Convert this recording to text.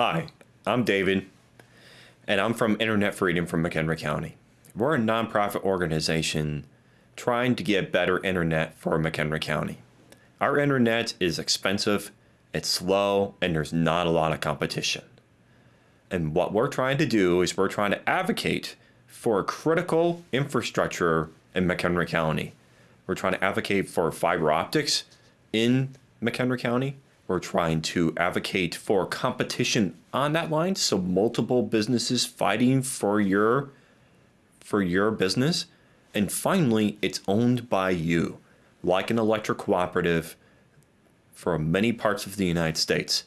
Hi, I'm David, and I'm from Internet Freedom from McHenry County. We're a nonprofit organization trying to get better internet for McHenry County. Our internet is expensive, it's slow, and there's not a lot of competition. And what we're trying to do is we're trying to advocate for critical infrastructure in McHenry County. We're trying to advocate for fiber optics in McHenry County. We're trying to advocate for competition on that line, so multiple businesses fighting for your for your business. And finally, it's owned by you, like an electric cooperative for many parts of the United States.